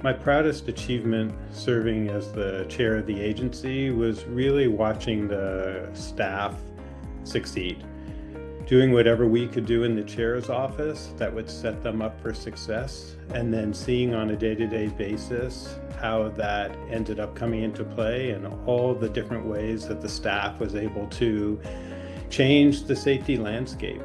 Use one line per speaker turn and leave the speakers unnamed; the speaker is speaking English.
My proudest achievement serving as the chair of the agency was really watching the staff succeed. Doing whatever we could do in the chair's office that would set them up for success, and then seeing on a day-to-day basis how that ended up coming into play and all the different ways that the staff was able to change the safety landscape